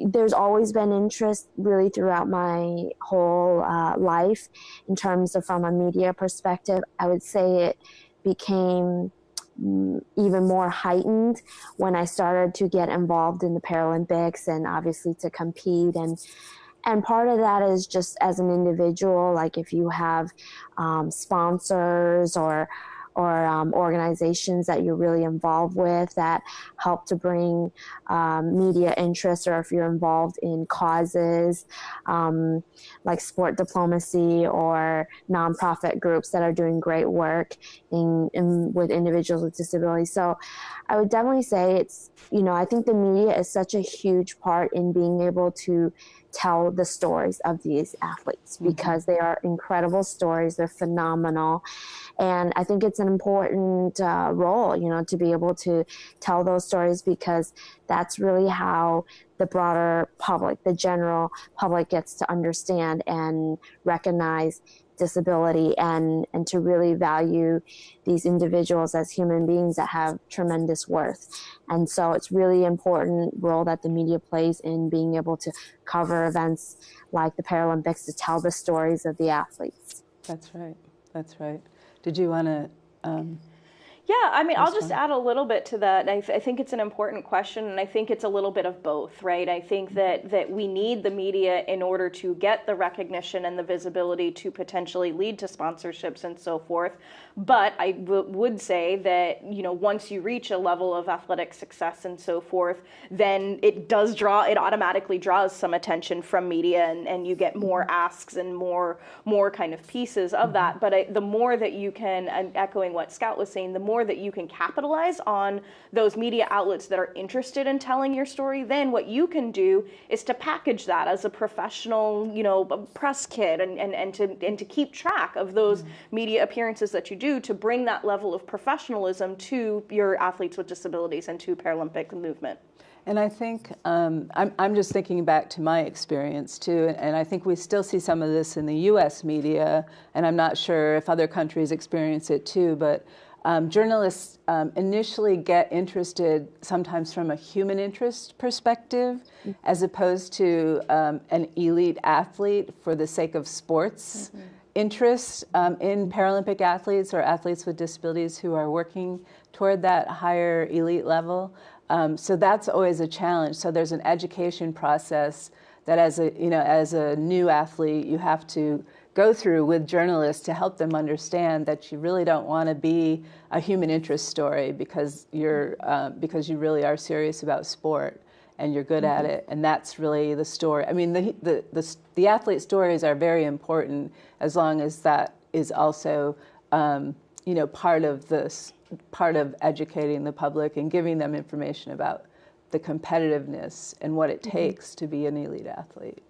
there's always been interest really throughout my whole uh, life in terms of from a media perspective. I would say it became mm, even more heightened when I started to get involved in the Paralympics and obviously to compete and and part of that is just as an individual like if you have um, sponsors or or um, organizations that you're really involved with that help to bring um, media interest or if you're involved in causes um, like sport diplomacy or nonprofit groups that are doing great work in, in with individuals with disabilities. So i would definitely say it's you know i think the media is such a huge part in being able to tell the stories of these athletes because they are incredible stories. They're phenomenal. And i think it's an important uh, role you know to be able to tell those stories because that's really how the broader public the general public gets to understand and recognize disability and and to really value these individuals as human beings that have tremendous worth and so it's really important role that the media plays in being able to cover events like the paralympics to tell the stories of the athletes That's right. That's right. Did you want to? Um, Yeah, I mean, I'll just add a little bit to that. I, th- I think it's an important question, and I think it's a little bit of both, right? I think that that we need the media in order to get the recognition and the visibility to potentially lead to sponsorships and so forth. But I w- would say that you know once you reach a level of athletic success and so forth, then it does draw. It automatically draws some attention from media, and, and you get more mm-hmm. asks and more more kind of pieces of that. Mm-hmm. But I, the more that you can, echoing what Scout was saying, the more that you can capitalize on those media outlets that are interested in telling your story, then what you can do is to package that as a professional, you know, press kit and, and, and to and to keep track of those media appearances that you do to bring that level of professionalism to your athletes with disabilities and to Paralympic movement. And I think um, I'm, I'm just thinking back to my experience too, and, and I think we still see some of this in the U.S. media, and I'm not sure if other countries experience it too. But um, journalists um, initially get interested sometimes from a human interest perspective, as opposed to um, an elite athlete for the sake of sports interest um, in Paralympic athletes or athletes with disabilities who are working toward that higher elite level. Um, so that's always a challenge. So there's an education process that, as a you know, as a new athlete, you have to go through with journalists to help them understand that you really don't want to be a human interest story because you're um, because you really are serious about sport and you're good at it. And that's really the story. I mean the, the the the athlete stories are very important as long as that is also um, you know part of this part of educating the public and giving them information about the competitiveness and what it takes to be an elite athlete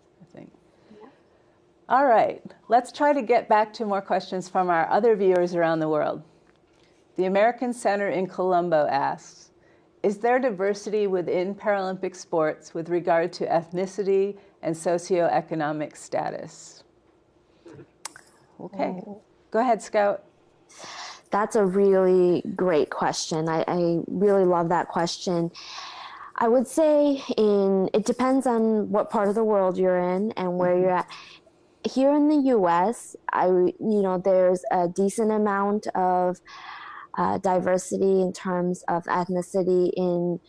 All right, let's try to get back to more questions from our other viewers around the world. The American Center in Colombo asks, is there diversity within Paralympic sports with regard to ethnicity and socioeconomic status? Okay, oh. go ahead, Scout. That's a really great question. I, I really love that question. I would say in it depends on what part of the world you're in and where mm-hmm. you're at here in the U.S., I you know there's a decent amount of uh, diversity in terms of ethnicity in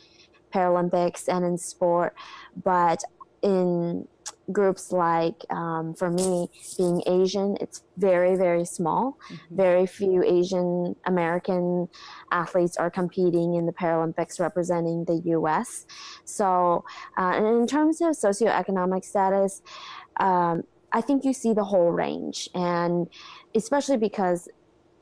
Paralympics and in sport, but in groups like um, for me being asian it's very very small mm-hmm. very few asian american athletes are competing in the paralympics representing the us so uh, and in terms of socioeconomic status um, I think you see the whole range, and especially because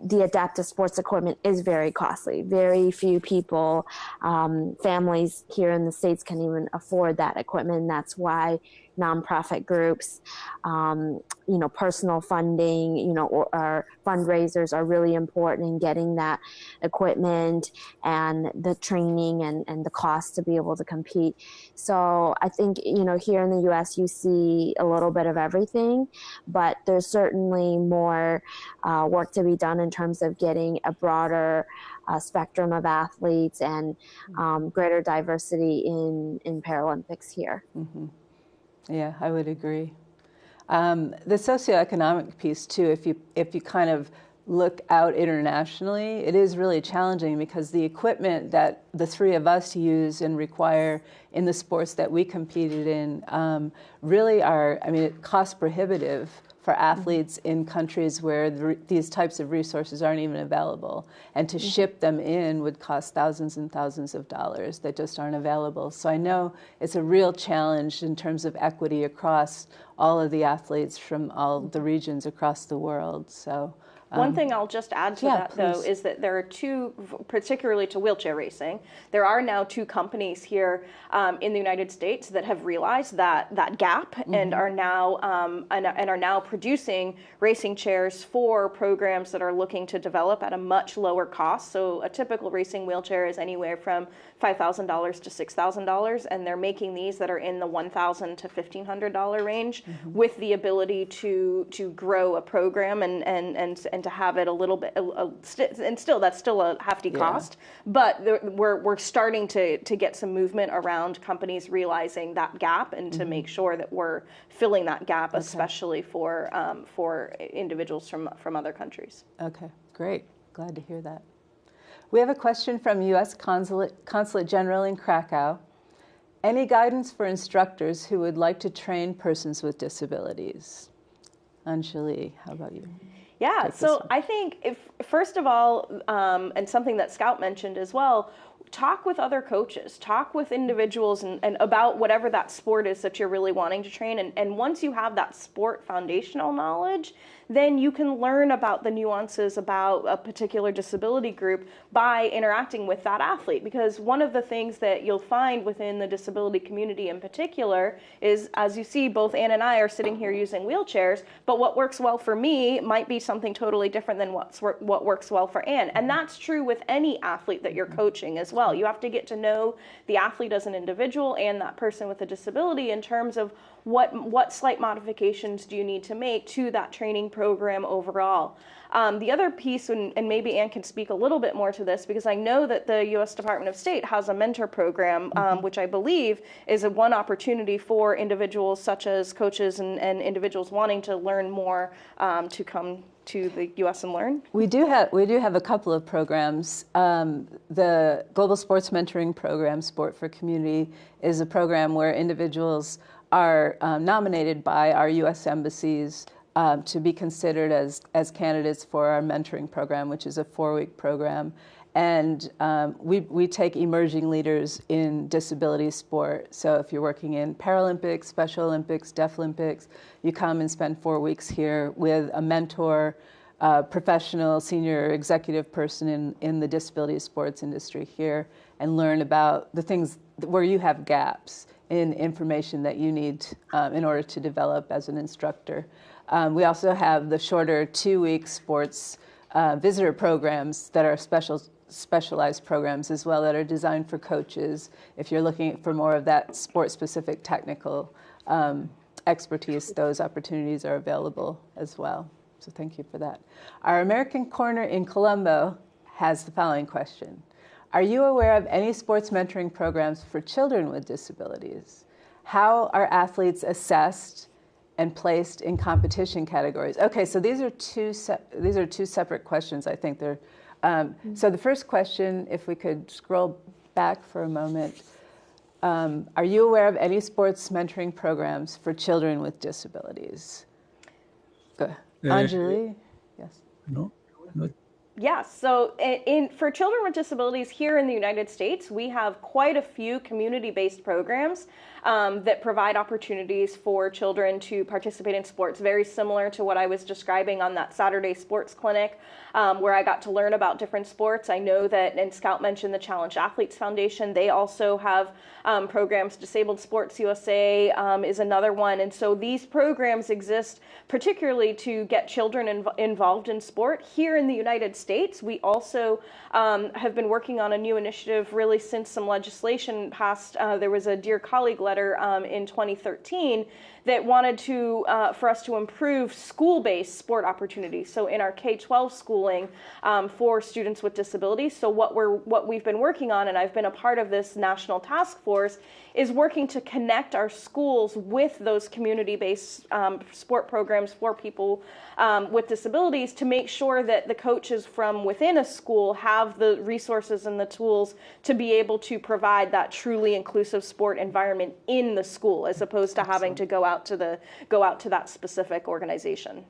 the adaptive sports equipment is very costly. Very few people, um, families here in the States can even afford that equipment. That's why nonprofit groups, um, you know, personal funding, you know, or, or, fundraisers are really important in getting that equipment and the training and, and the cost to be able to compete. So I think, you know, here in the US, you see a little bit of everything, but there's certainly more uh, work to be done in terms of getting a broader uh, spectrum of athletes and um, greater diversity in, in Paralympics here. Mm-hmm. Yeah, I would agree. Um, the socioeconomic piece too, if you if you kind of look out internationally, it is really challenging because the equipment that the three of us use and require in the sports that we competed in um, really are, I mean, cost prohibitive for athletes in countries where the, these types of resources aren't even available. And to mm-hmm. ship them in would cost thousands and thousands of dollars that just aren't available. So I know it's a real challenge in terms of equity across all of the athletes from all the regions across the world. So one um, thing I'll just add to yeah, that, please. though, is that there are two, particularly to wheelchair racing, there are now two companies here um, in the United States that have realized that that gap mm-hmm. and are now um, and, and, are now producing racing chairs for programs that are looking to develop at a much lower cost. So a typical racing wheelchair is anywhere from $5,000 to $6,000, and they're making these that are in the $1,000 to $1,500 range mm-hmm. with the ability to to grow a program and and and, and to have it a little bit, a, a, and still that's still a hefty yeah. cost, but we're we're starting to to get some movement around companies realizing that gap and to mm-hmm. make sure that we're filling that gap, okay. especially for um, for individuals from from other countries. Okay, great. Glad to hear that. We have a question from U.S. Consulate, Consulate General in Krakow. Any guidance for instructors who would like to train persons with disabilities? Anjali, how about you? Yeah, so I think if first of all, um, and something that Scout mentioned as well, talk with other coaches, talk with individuals and, and, about whatever that sport is that you're really wanting to train. And, and once you have that sport foundational knowledge, then you can learn about the nuances about a particular disability group by interacting with that athlete. Because one of the things that you'll find within the disability community in particular is, as you see, both Ann and I are sitting here using wheelchairs, but what works well for me might be something totally different than what's, what works well for Ann. And that's true with any athlete that you're coaching as well. You have to get to know the athlete as an individual and that person with a disability in terms of what what slight modifications do you need to make to that training program overall? Um, the other piece, and, and, maybe Ann can speak a little bit more to this, because I know that the U.S. Department of State has a mentor program, um, mm-hmm. which I believe is a one opportunity for individuals such as coaches and, and individuals wanting to learn more um, to come to the U.S. and learn? We do have we do have a couple of programs. Um, the Global Sports Mentoring Program, Sport for Community, is a program where individuals are um, nominated by our U.S. embassies um, to be considered as, as candidates for our mentoring program, which is a four-week program. And um, we, we take emerging leaders in disability sport. So if you're working in Paralympics, Special Olympics, Deaflympics, you come and spend four weeks here with a mentor, uh, professional, senior executive person in, in the disability sports industry here and learn about the things where you have gaps in information that you need um, in order to develop as an instructor. Um, we also have the shorter two-week sports uh, visitor programs that are special specialized programs as well that are designed for coaches. If you're looking for more of that sport-specific technical um, expertise, those opportunities are available as well. So thank you for that. Our American Corner in Colombo has the following question. Are you aware of any sports mentoring programs for children with disabilities? How are athletes assessed and placed in competition categories? Okay, so these are two these are two separate questions. I think they're. Um, mm -hmm. So the first question, if we could scroll back for a moment, um, are you aware of any sports mentoring programs for children with disabilities? Go, uh, Anjali, yes. No, not yeah, so in, in, for children with disabilities here in the United States, we have quite a few community-based programs um, that provide opportunities for children to participate in sports, very similar to what I was describing on that Saturday sports clinic, um, where I got to learn about different sports. I know that, and Scout mentioned the Challenged Athletes Foundation, they also have um, programs. Disabled Sports USA um, is another one. And so these programs exist particularly to get children inv involved in sport. Here in the United States, we also um, have been working on a new initiative really since some legislation passed. Uh, there was a Dear Colleague letter um, in 2013 that wanted to uh, for us to improve school-based sport opportunities. So in our K-12 schooling um, for students with disabilities. So what we're what we've been working on, and I've been a part of this national task force, is working to connect our schools with those community-based um, sport programs for people um, with disabilities to make sure that the coaches from within a school have the resources and the tools to be able to provide that truly inclusive sport environment in the school as opposed to having to go out to the go out to that specific organization.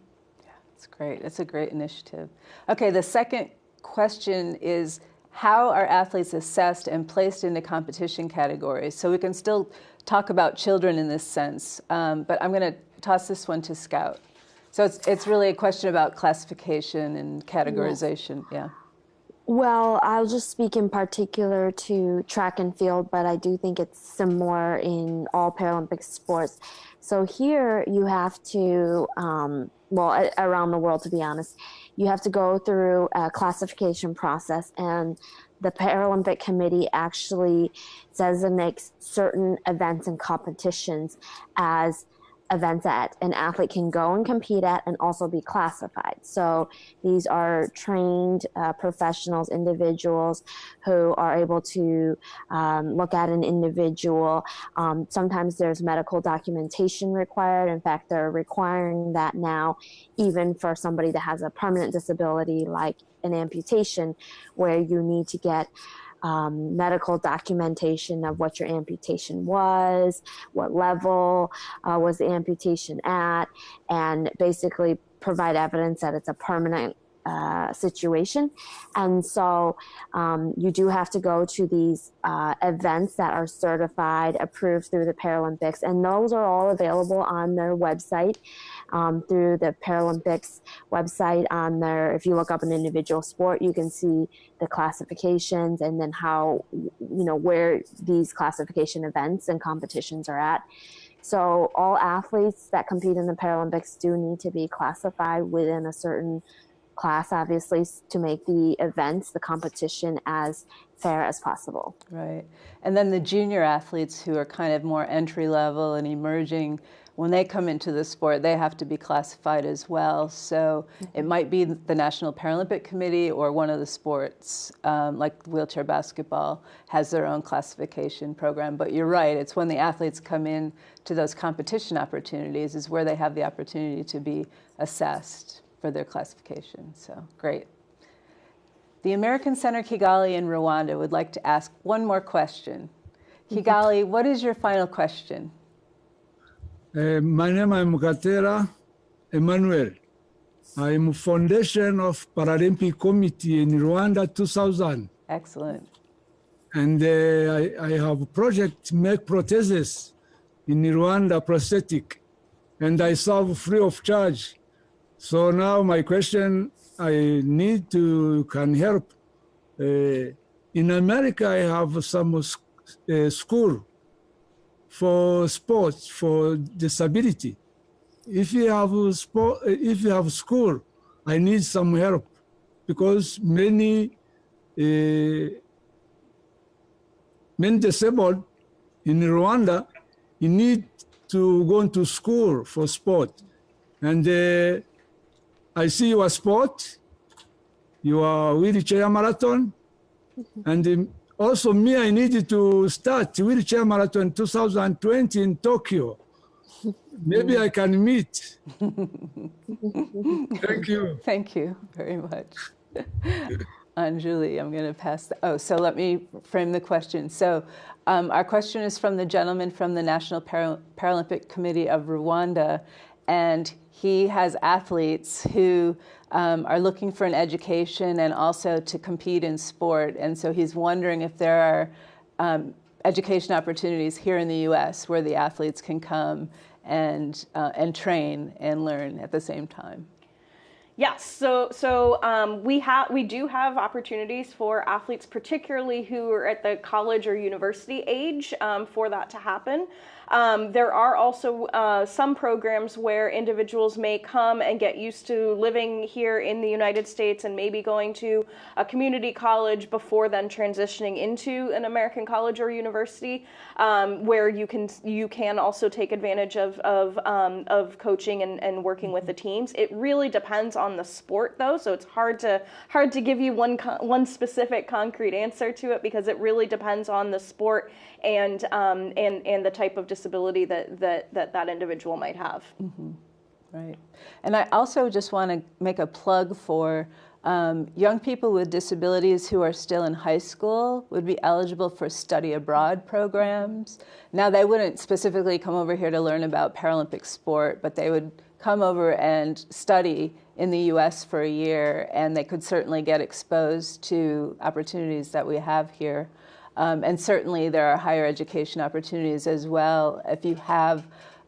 Yeah, that's great. It's a great initiative. Okay, the second question is how are athletes assessed and placed into competition categories? So we can still talk about children in this sense, um, but I'm going to toss this one to Scout. So it's, it's really a question about classification and categorization, yeah. Well, I'll just speak in particular to track and field, but I do think it's similar in all Paralympic sports. So here you have to, um, well, around the world, to be honest, you have to go through a classification process and the Paralympic Committee actually designates certain events and competitions as events that an athlete can go and compete at and also be classified. So these are trained uh, professionals, individuals who are able to um, look at an individual. Um, sometimes there's medical documentation required. In fact, they're requiring that now, even for somebody that has a permanent disability like an amputation, where you need to get um, medical documentation of what your amputation was, what level uh, was the amputation at, and basically provide evidence that it's a permanent uh, situation. And so um, you do have to go to these uh, events that are certified, approved through the Paralympics, and those are all available on their website um, through the Paralympics website. On there, if you look up an individual sport, you can see the classifications and then how, you know, where these classification events and competitions are at. So all athletes that compete in the Paralympics do need to be classified within a certain class, obviously, to make the events, the competition, as fair as possible. Right. And then the junior athletes who are kind of more entry level and emerging, when they come into the sport, they have to be classified as well. So mm-hmm. it might be the National Paralympic Committee or one of the sports, um, like wheelchair basketball, has their own classification program. But you're right, it's when the athletes come in to those competition opportunities is where they have the opportunity to be assessed for their classification. So great. The American Center Kigali in Rwanda would like to ask one more question. Kigali, what is your final question? Uh, my name is Mukatera Emmanuel. I'm foundation of Paralympic Committee in Rwanda 2000. Excellent. And uh, I, I have a project make prostheses in Rwanda prosthetic. And I serve free of charge so now my question, I need to can help. Uh, in America, I have some uh, school for sports for disability. If you have sport, if you have school, I need some help because many uh, many disabled in Rwanda, you need to go to school for sport. And uh, I see your sport, your wheelchair marathon, and um, also me, I needed to start wheelchair marathon 2020 in Tokyo. Maybe I can meet. Thank you. Thank you very much. Anjali, I'm going to pass. The, oh, so let me frame the question. So, um, our question is from the gentleman from the National Paralympic Committee of Rwanda, and he has athletes who um, are looking for an education and also to compete in sport. And so he's wondering if there are um, education opportunities here in the U.S. where the athletes can come and uh, and train and learn at the same time. Yes, so so um, we have we do have opportunities for athletes, particularly who are at the college or university age, um, for that to happen. Um, there are also uh, some programs where individuals may come and get used to living here in the United States and maybe going to a community college before then transitioning into an American college or university, um, where you can you can also take advantage of of, um, of coaching and, and working with the teams. It really depends on the sport though, so it's hard to hard to give you one one specific concrete answer to it because it really depends on the sport and um, and and the type of disability that that that, that individual might have. Mm-hmm. Right, and I also just want to make a plug for. Um, young people with disabilities who are still in high school would be eligible for study abroad programs. Now, they wouldn't specifically come over here to learn about Paralympic sport, but they would come over and study in the US for a year, and they could certainly get exposed to opportunities that we have here. Um, and certainly there are higher education opportunities as well if you have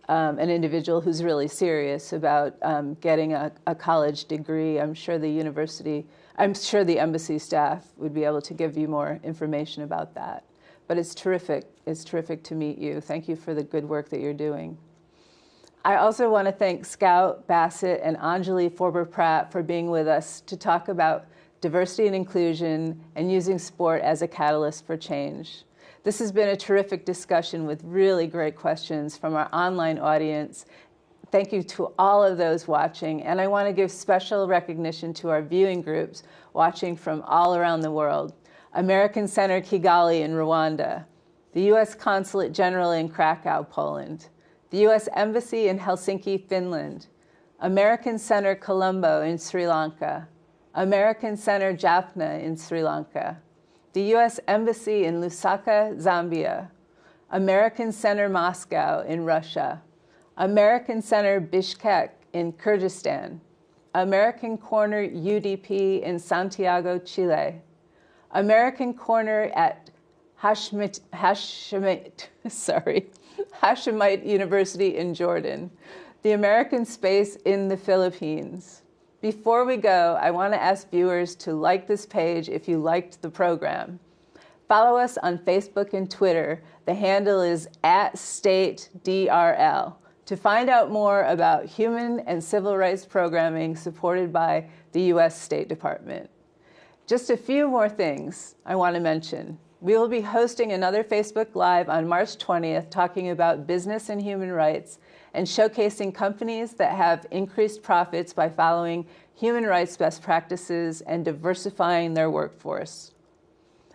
um, an individual who's really serious about um, getting a, a, college degree. I'm sure the university, I'm sure the embassy staff would be able to give you more information about that. But it's terrific. It's terrific to meet you. Thank you for the good work that you're doing. I also want to thank Scout Bassett and Anjali Forber Pratt for being with us to talk about diversity and inclusion, and using sport as a catalyst for change. This has been a terrific discussion with really great questions from our online audience. Thank you to all of those watching, and I want to give special recognition to our viewing groups watching from all around the world. American Center Kigali in Rwanda, the U.S. Consulate General in Krakow, Poland, the U.S. Embassy in Helsinki, Finland, American Center Colombo in Sri Lanka, American Center Jaffna in Sri Lanka, the U.S. Embassy in Lusaka, Zambia, American Center Moscow in Russia, American Center Bishkek in Kyrgyzstan, American Corner UDP in Santiago, Chile, American Corner at Hashemite, Hashemite, sorry, Hashemite University in Jordan, the American Space in the Philippines, before we go, I want to ask viewers to like this page if you liked the program. Follow us on Facebook and Twitter. The handle is at StateDRL to find out more about human and civil rights programming supported by the U.S. State Department. Just a few more things I want to mention. We will be hosting another Facebook Live on March 20th talking about business and human rights and showcasing companies that have increased profits by following human rights best practices and diversifying their workforce.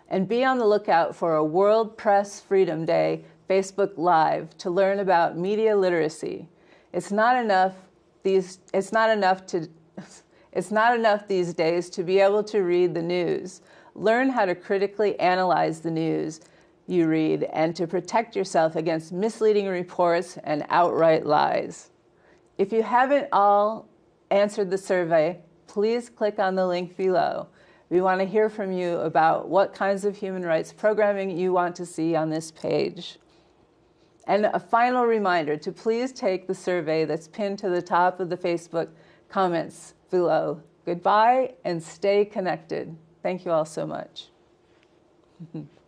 And be on the lookout for a World Press Freedom Day Facebook Live to learn about media literacy. It's not enough these it's not enough to it's not enough these days to be able to read the news. Learn how to critically analyze the news you read and to protect yourself against misleading reports and outright lies. If you haven't all answered the survey, please click on the link below. We want to hear from you about what kinds of human rights programming you want to see on this page. And a final reminder to please take the survey that's pinned to the top of the Facebook comments below. Goodbye and stay connected. Thank you all so much.